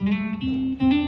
I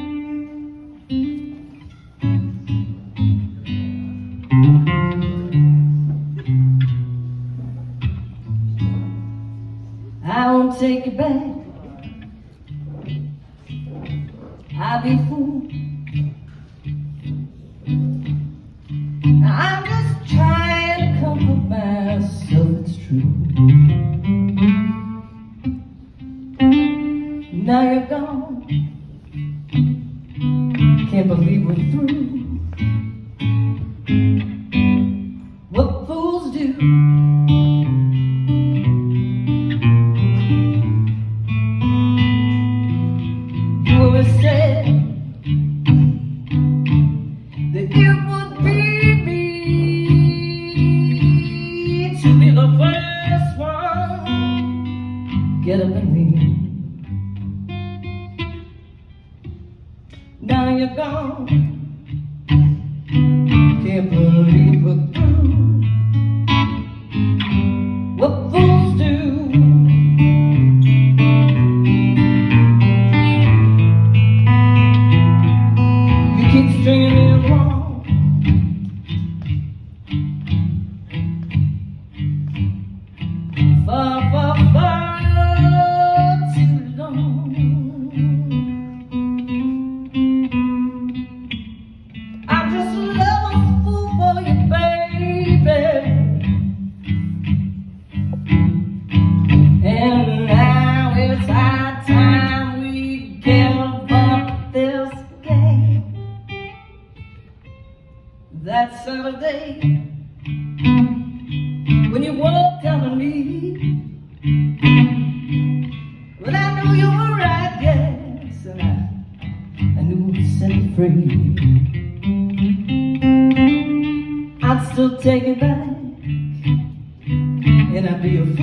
Still take it back, and I'd be a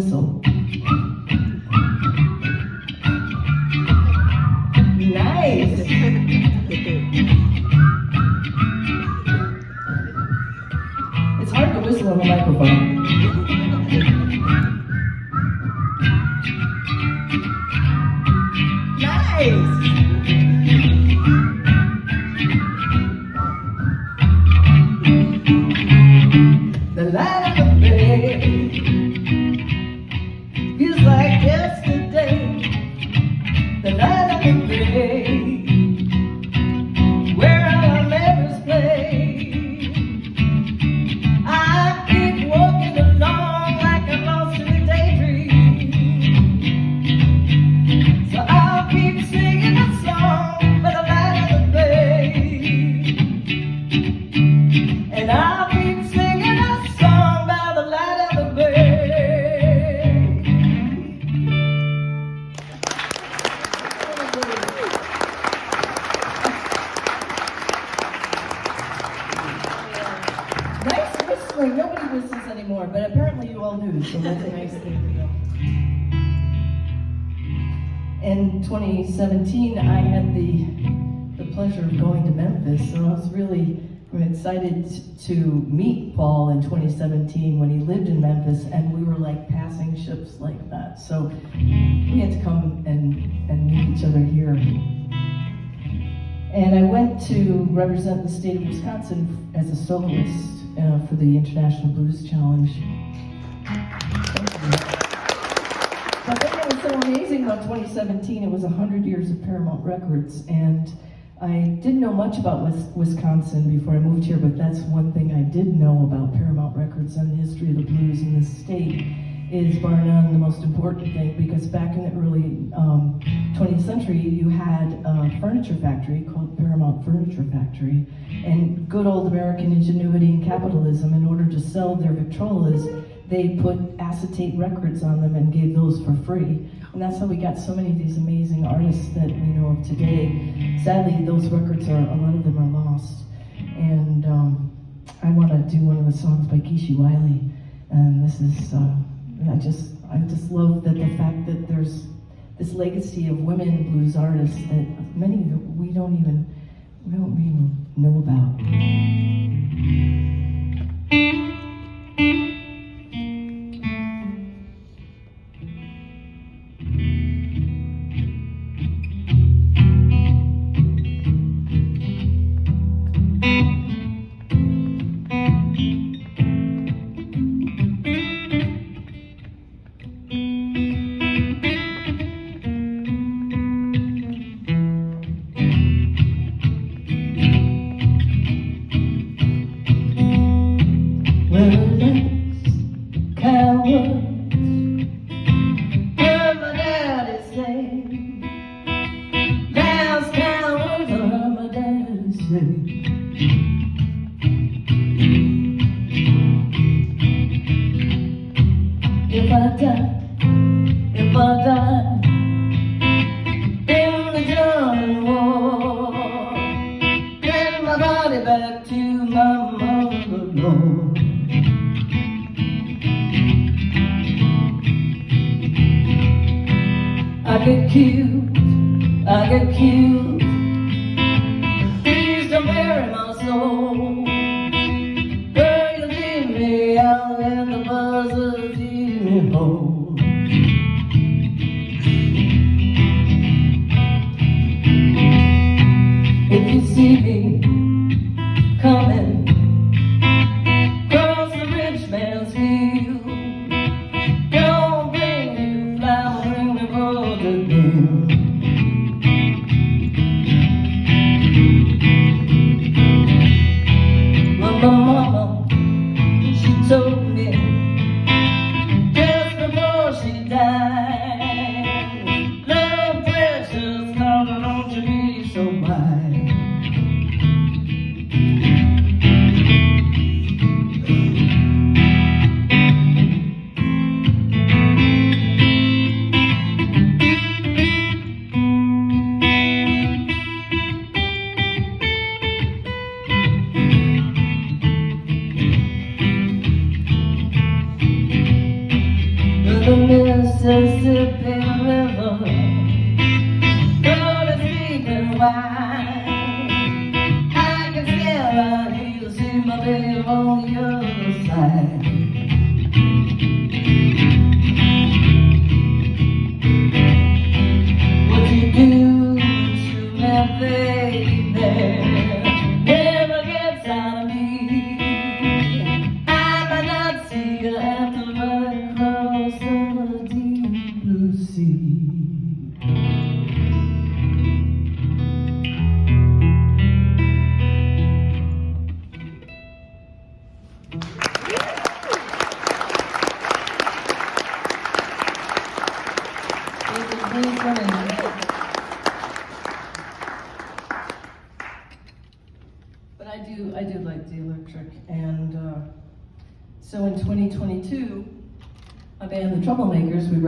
começou. And I went to represent the state of Wisconsin as a soloist uh, for the International Blues Challenge. But then it was so amazing about 2017, it was 100 years of Paramount Records, and I didn't know much about Wisconsin before I moved here, but that's one thing I did know about Paramount Records and the history of the blues in this state is bar none the most important thing because back in the early um, 20th century you had a furniture factory called Paramount Furniture Factory and good old American ingenuity and capitalism in order to sell their Victrolas they put acetate records on them and gave those for free. And that's how we got so many of these amazing artists that we know of today. Sadly, those records are, a lot of them are lost. And um, I want to do one of the songs by Geeshie Wiley. And this is, uh, I just, I just love that the fact that there's this legacy of women blues artists that many we don't even, we don't even know about.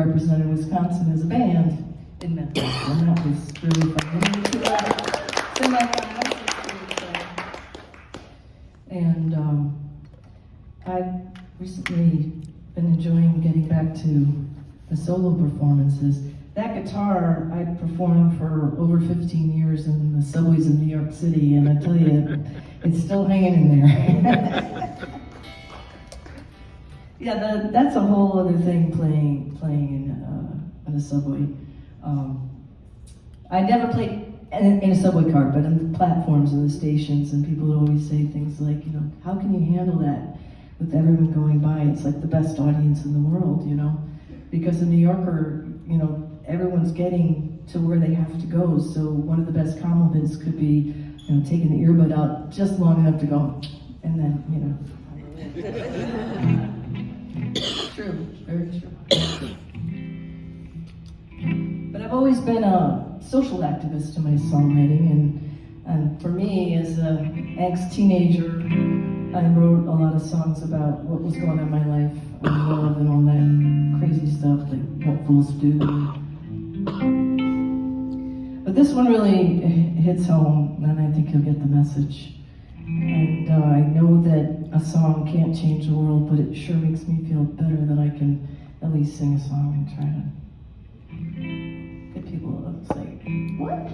Represented Wisconsin as a band in Memphis, and that was really fun. To, uh, uh, And um, I've recently been enjoying getting back to the solo performances. That guitar I performed for over 15 years in the subways of New York City, and I tell you, it's still hanging in there. yeah, that's a whole other thing playing playing in, uh, in a subway. Um, I never played in, in a subway car, but on the platforms and the stations, and people would always say things like, you know, how can you handle that with everyone going by? It's like the best audience in the world, you know? Because a New Yorker, you know, everyone's getting to where they have to go, so one of the best compliments could be, you know, taking the earbud out just long enough to go, and then, you know. true, very true. But I've always been a social activist in my songwriting, and, and for me, as an ex-teenager, I wrote a lot of songs about what was going on in my life, and love and all that crazy stuff, like what fools do. But this one really hits home, and I think you'll get the message. And uh, I know that a song can't change the world, but it sure makes me feel better that I can at least sing a song and try to get people to say, what?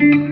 Day in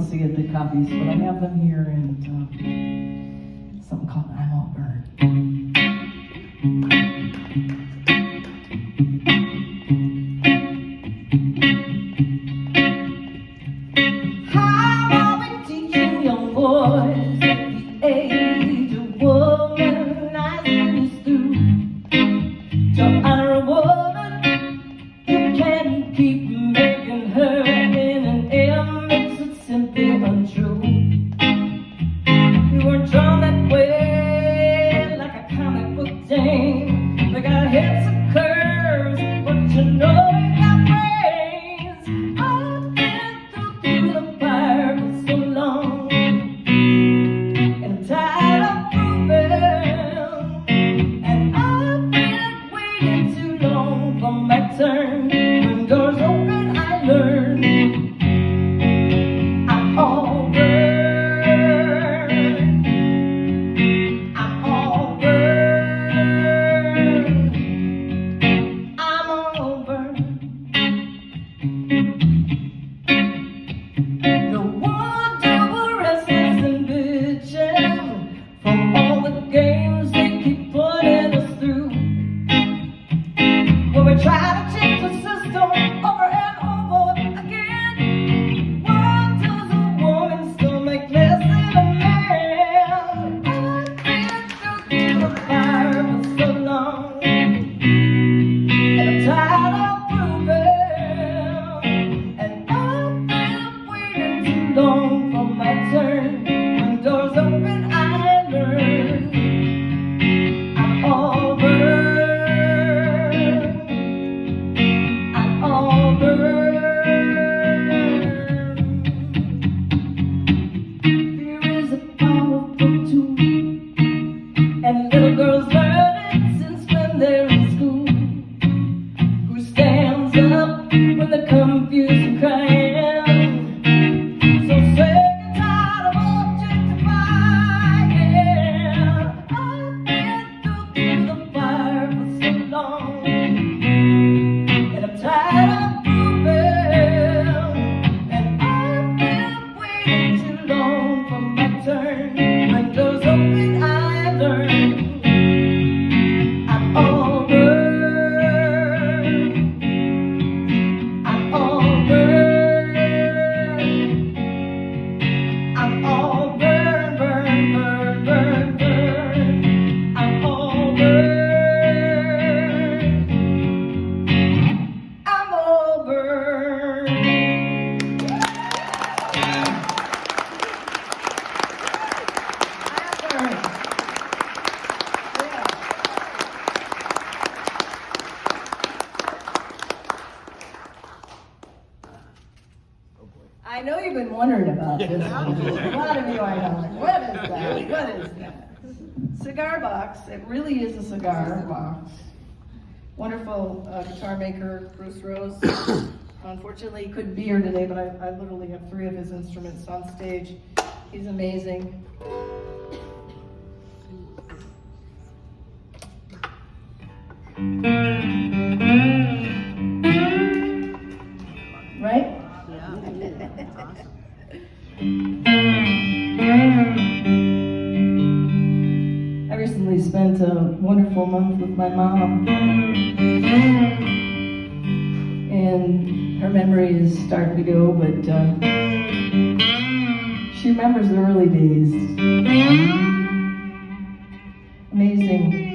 don't see it, the copies, but I have them here and uh, something called I'm All Burned. wonderful uh, guitar maker, Bruce Rose. Unfortunately, he couldn't be here today, but I, I literally have three of his instruments on stage. He's amazing. Right? Yeah. awesome recently spent a wonderful month with my mom. And her memory is starting to go, but uh, she remembers the early days. Amazing.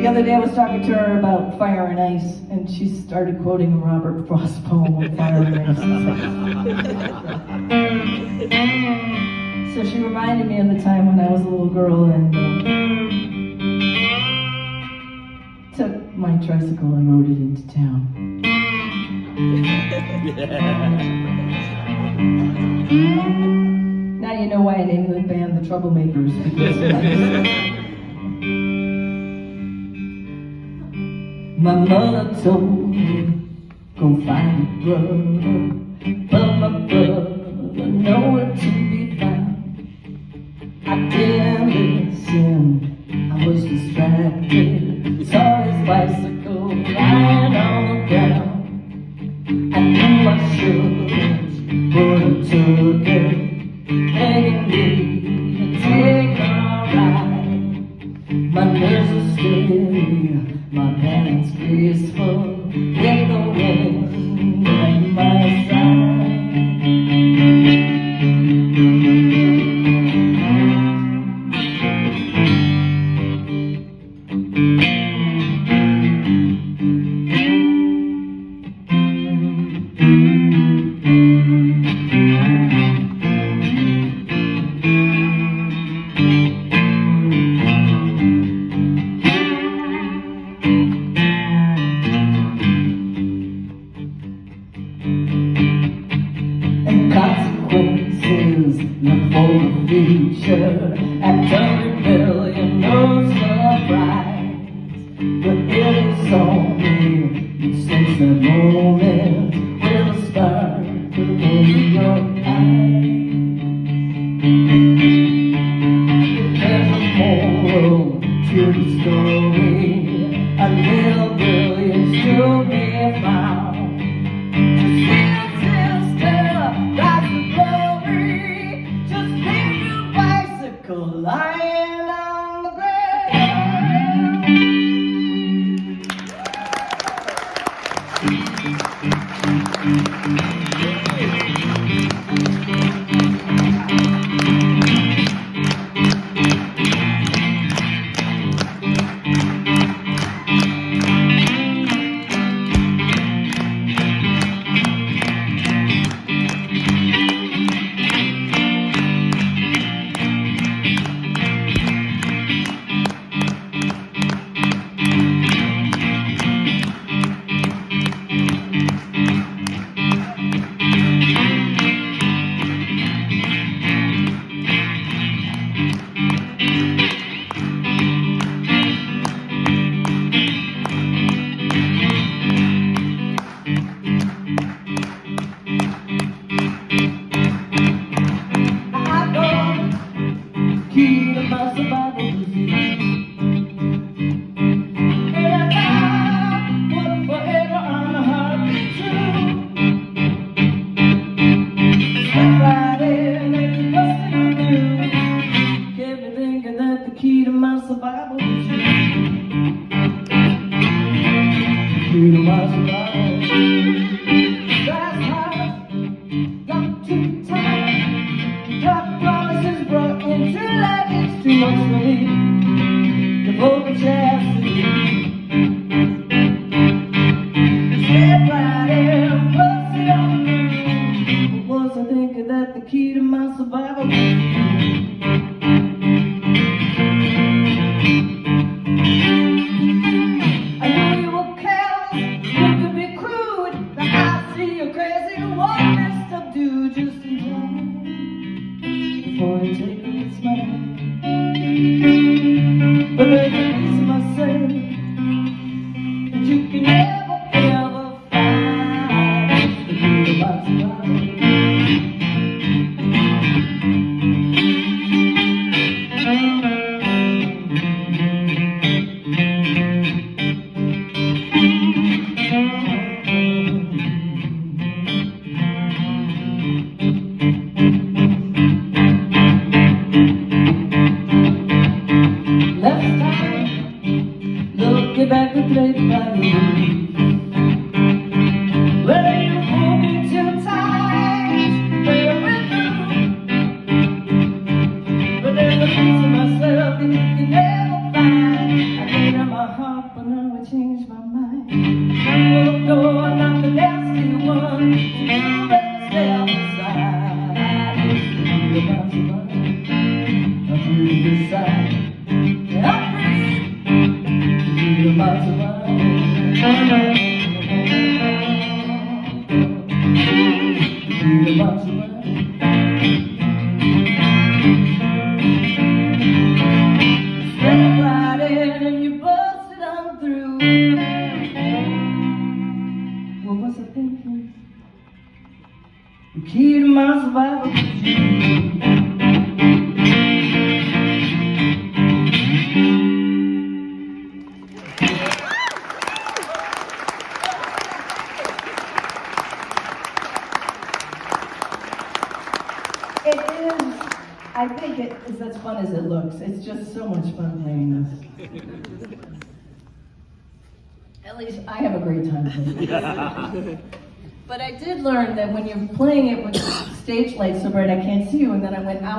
The other day I was talking to her about fire and ice, and she started quoting Robert Frost's poem, Fire and Ice. So she reminded me of the time when I was a little girl and uh, took my tricycle and rode it into town. now you know why I named the band the Troublemakers. my mother told me, go find a brother.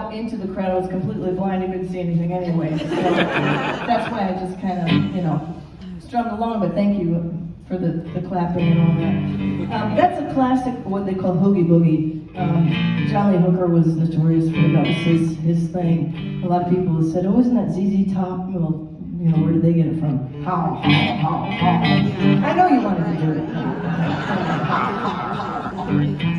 Out into the crowd, I was completely blind, I couldn't see anything anyway. So that's why I just kind of, you know, strummed along, but thank you for the, the clapping and all that. Um, that's a classic, what they call Hoogie Boogie. Um, John Lee Hooker was notorious for that was his, his thing. A lot of people said, oh, isn't that ZZ Top? Well, you know, where did they get it from? How, how, how, how. I know you wanted to do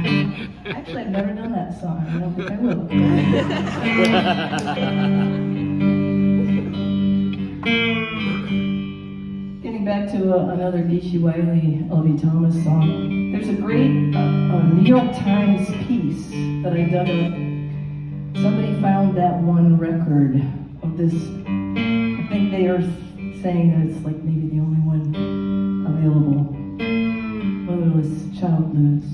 it. Actually, I've never done that song. I don't think I will. Getting back to uh, another Geeshie Wiley, L.V. Thomas song. There's a great uh, uh, New York Times piece that I dug up. Somebody found that one record of this. I think they are saying that it's like maybe the only one available. Was Child Blues.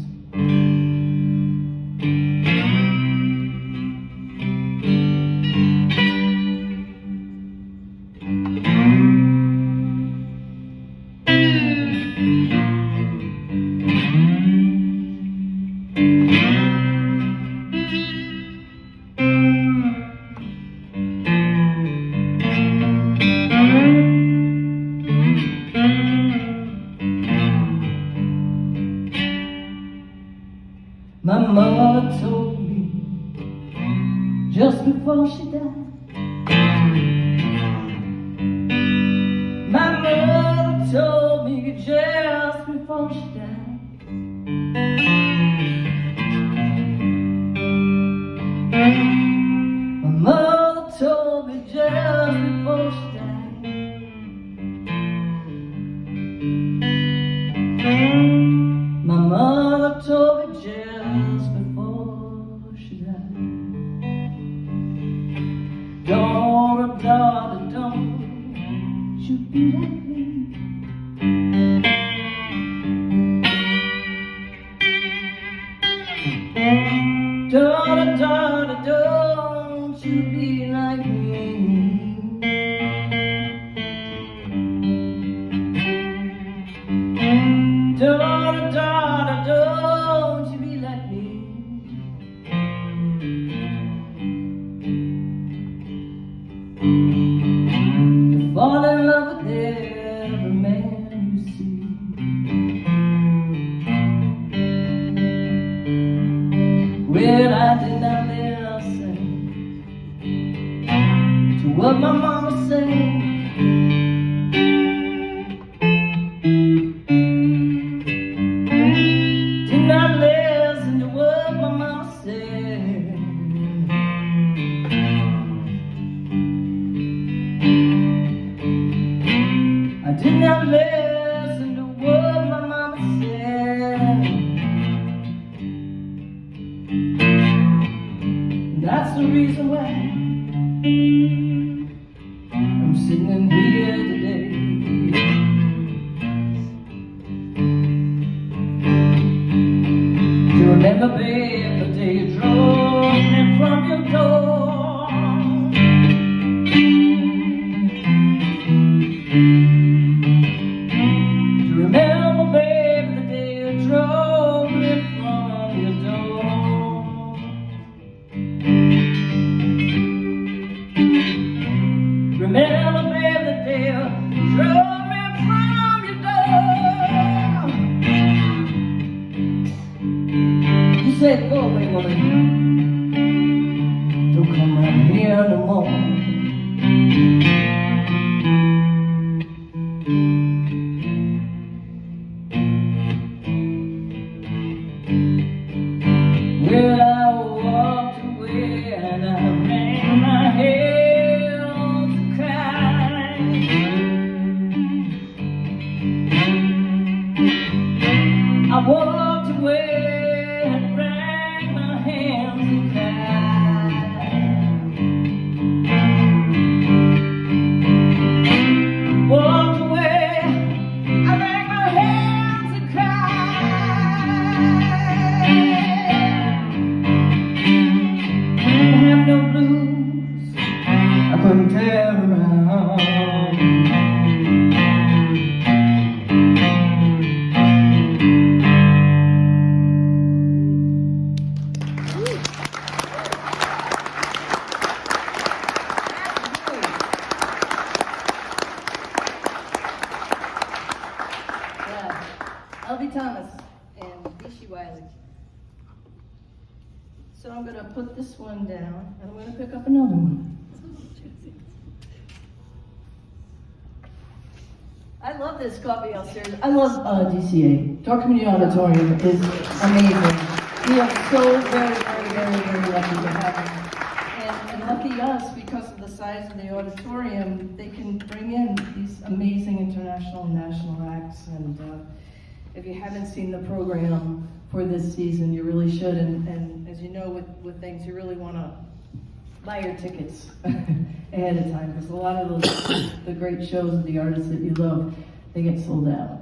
Put this one down, and I'm gonna pick up another one. I love this coffee upstairs. I love uh, DCA. Door Community Auditorium is amazing. We are so very, very, very, very lucky to have them. And, and lucky us, because of the size of the auditorium, they can bring in these amazing international and national acts. And uh, if you haven't seen the program for this season, you really should. And, and as you know, with, with things, you really want to buy your tickets ahead of time because a lot of those the great shows of the artists that you love they get sold out.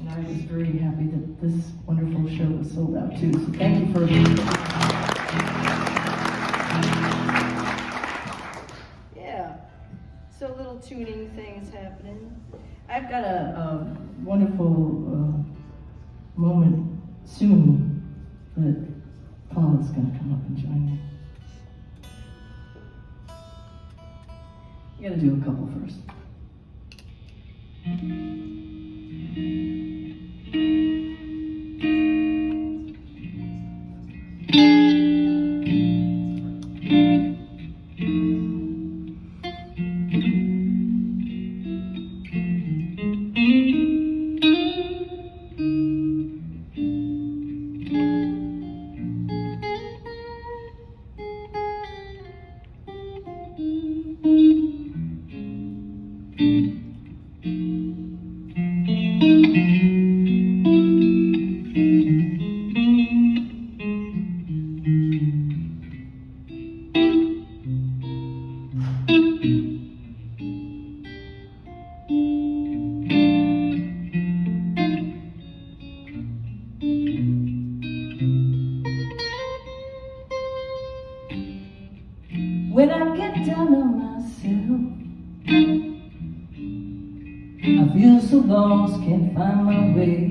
And i was very happy that this wonderful show was sold out too. So thank you for yeah. So little tuning things happening. I've got a, a wonderful uh, moment soon that Paula's going to come up and join me. You gotta do a couple first. Lost, can't find my way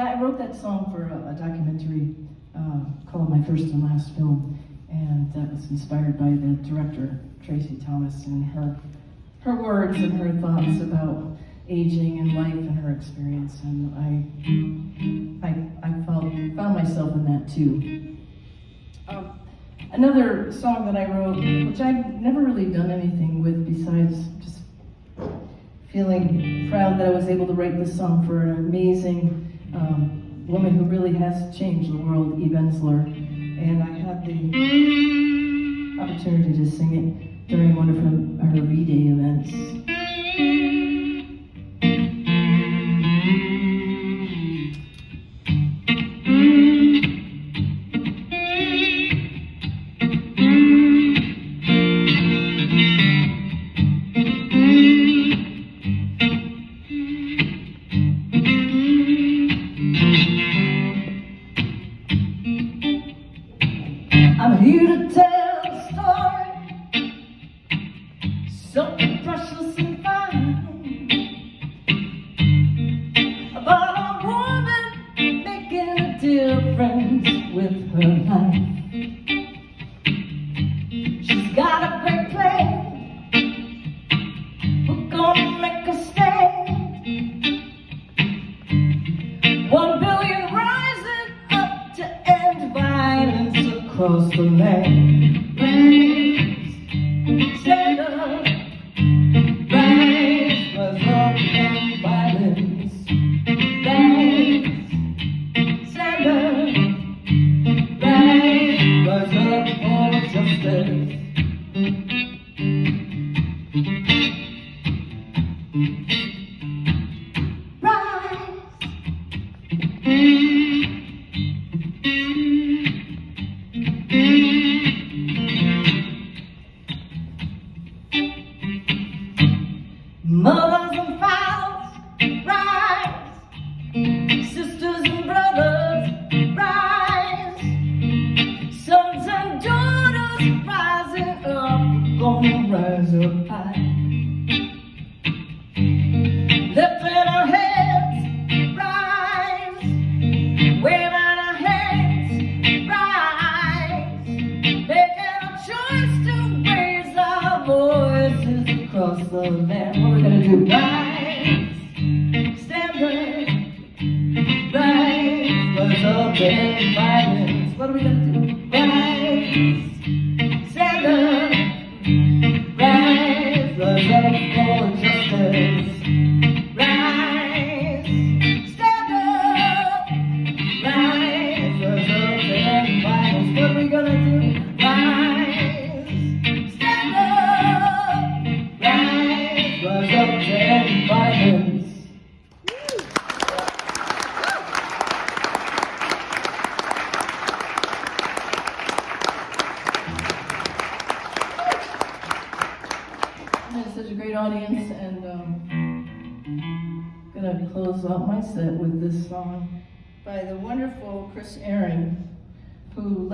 that, I wrote that song for a, a documentary uh, called My First and Last Film, and that was inspired by the director, Tracy Thomas, and her, her words and her thoughts about aging and life and her experience, and I, I, I felt, found myself in that too. Um, another song that I wrote, which I've never really done anything with besides just feeling proud that I was able to write this song for an amazing um, woman who really has changed the world, Eve Ensler. And I had the opportunity to sing it during one of her, her V-Day events.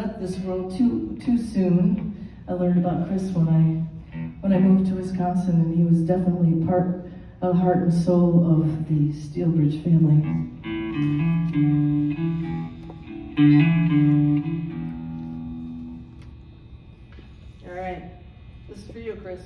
left this world too too soon. I learned about Chris when I when I moved to Wisconsin, and he was definitely part, of heart and soul of the Steelbridge family. All right, this is for you, Chris.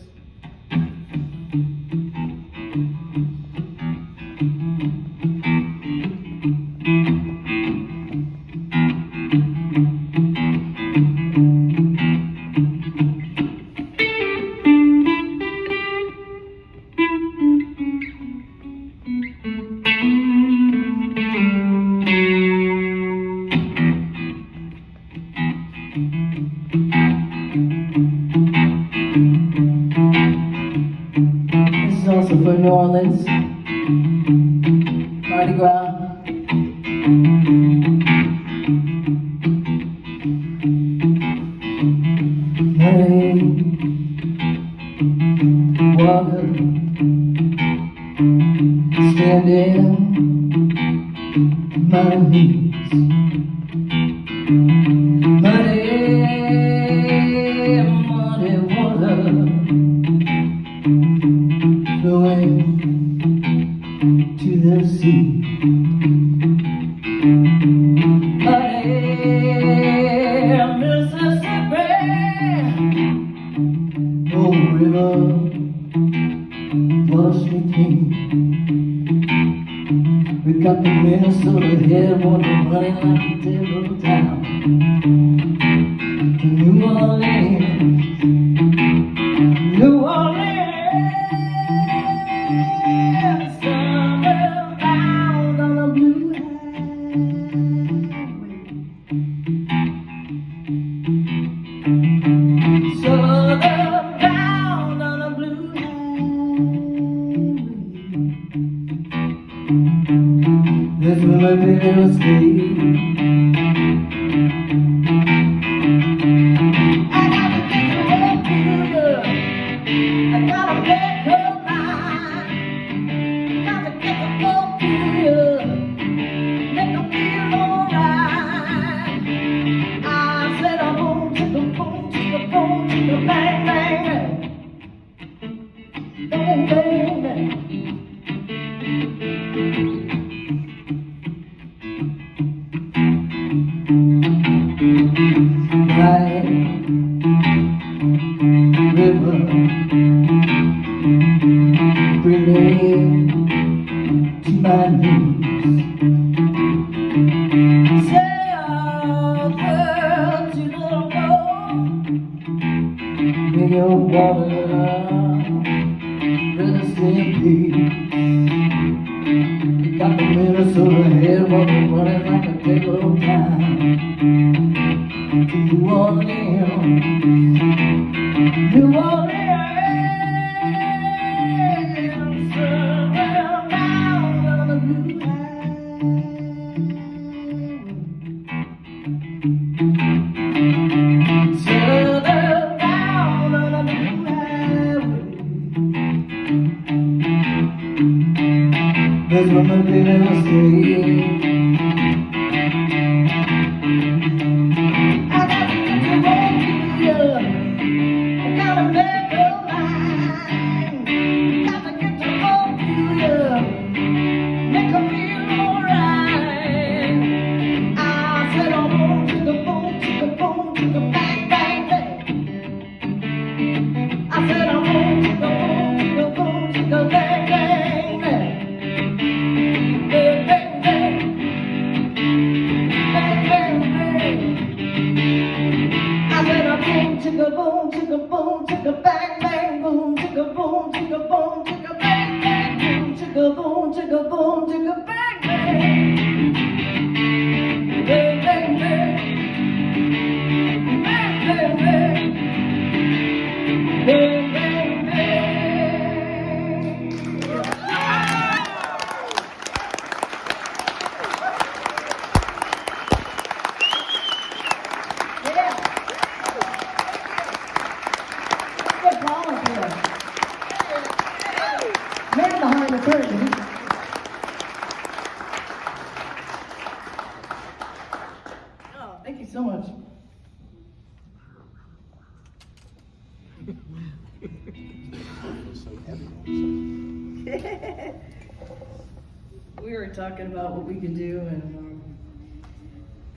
talking about what we could do. And um,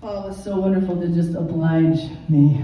oh, Paul was so wonderful to just oblige me.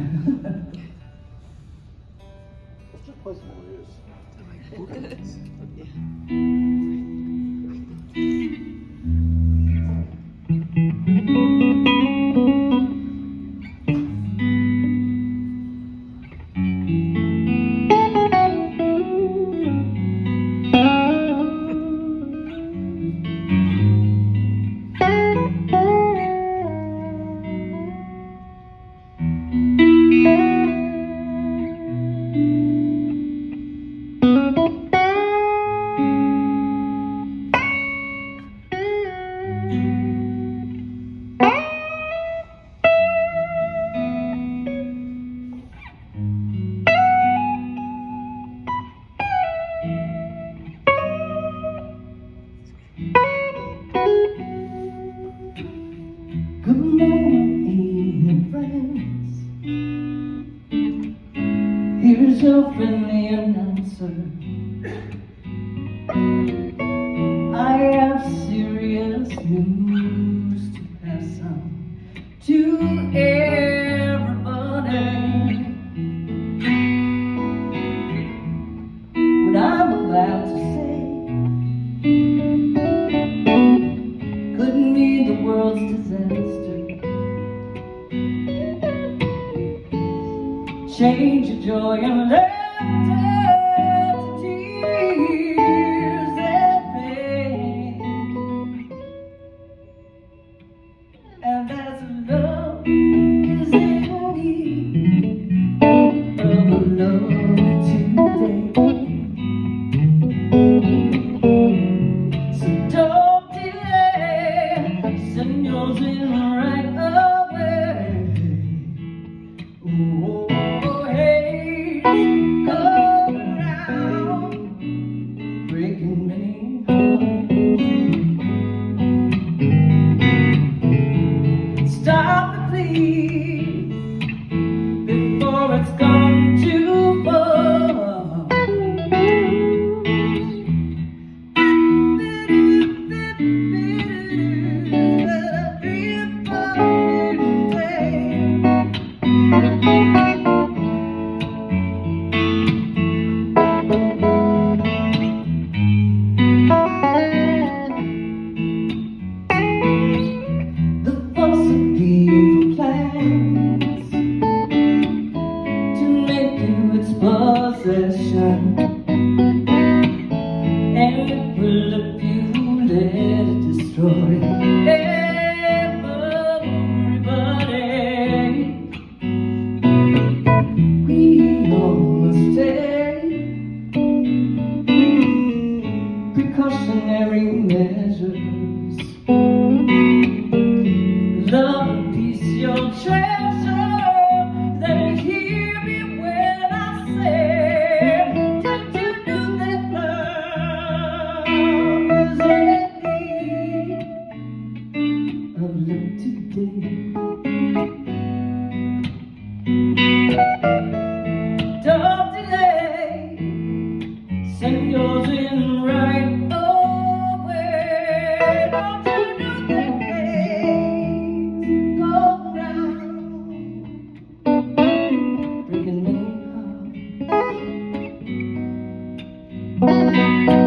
Música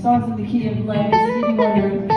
song's in the key of life. Wonder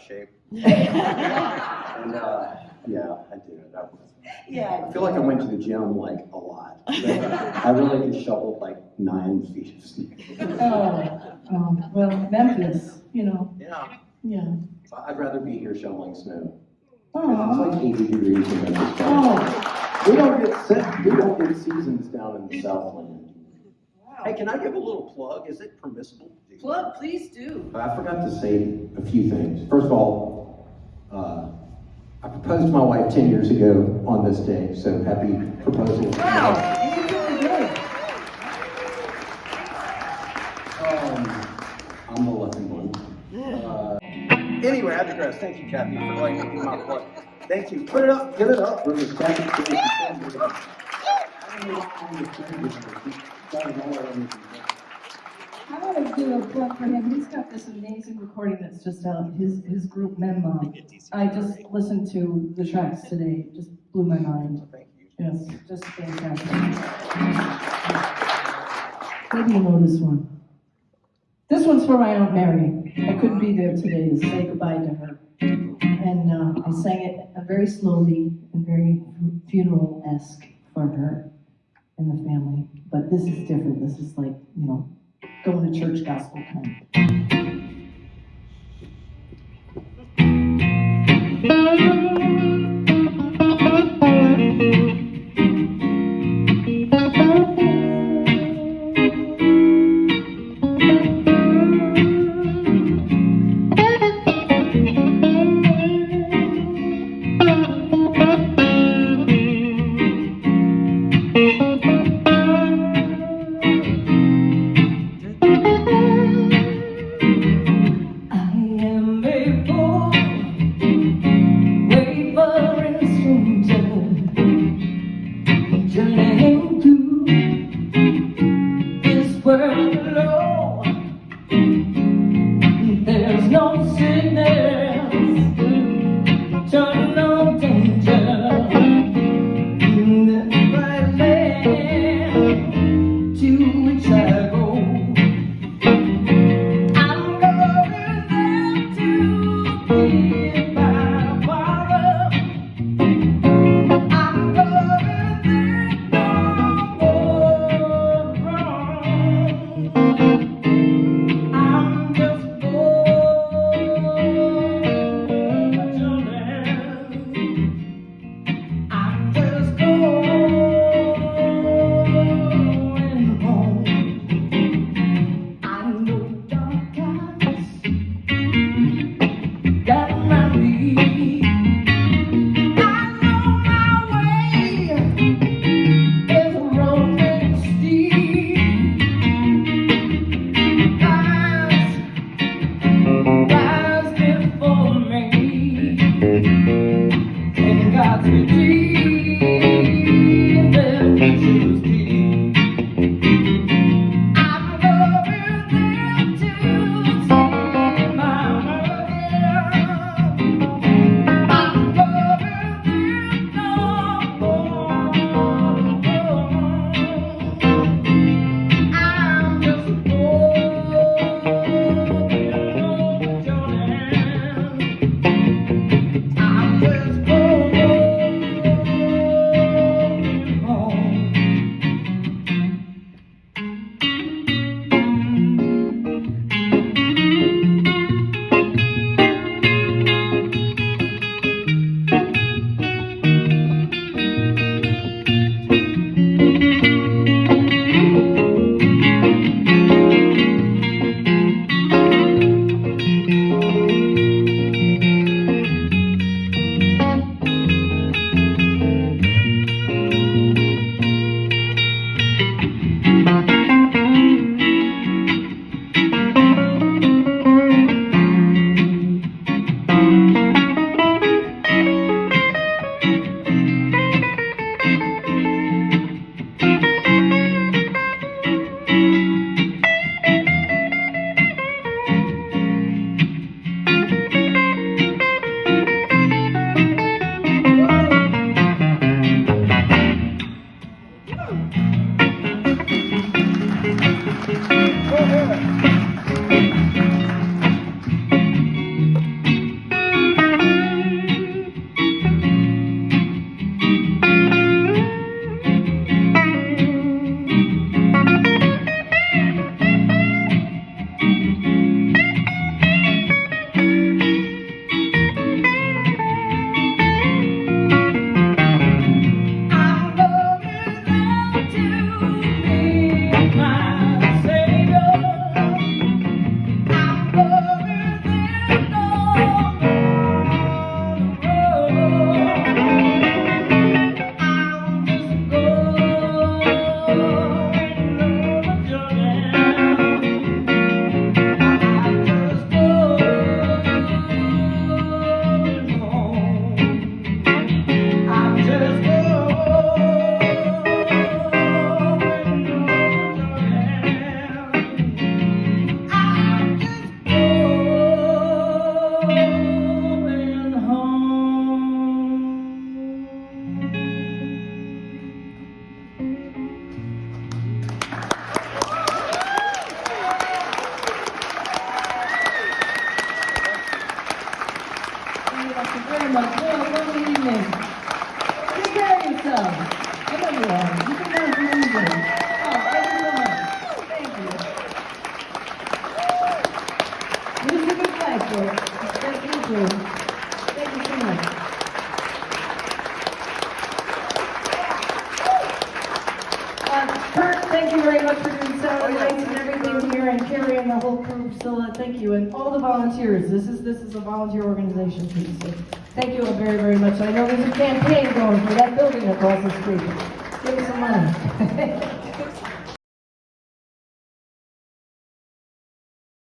of shape. And, uh, yeah, I did. That was, Yeah. I feel like I went to the gym like a lot. I really could shovel like nine feet of snow. Oh, oh, well, Memphis, you know, Yeah. yeah. I'd rather be here shoveling snow. It's like eighty degrees in Memphis. oh, We don't get, we don't get seasons down in the Southland. Hey, can I give a little plug? Is it permissible? to do? plug, please do. I forgot to say a few things. First of all, uh, I proposed to my wife 10 years ago on this day, so happy proposal. Wow, you did really good. Um, I'm the lucky one. Uh, Anyway, I digress. Thank you, Kathy, for letting me do my plug. Thank you. Put it up, give it up. for Miss Kathy Cruz. I don't know why I'm the champion, but she's got it all over me. I want to do a plug for him. He's got this amazing recording that's just out, his, his group Menma. I just listened to the tracks today, It just blew my mind. Yes, just fantastic. Maybe you know this one. This one's for my Aunt Mary. I couldn't be there today to say goodbye to her. And uh, I sang it very slowly and very funeral-esque for her and the family. But this is different. This is like, you know, going to church gospel time.